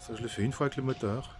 Ça, je le fais une fois avec le moteur.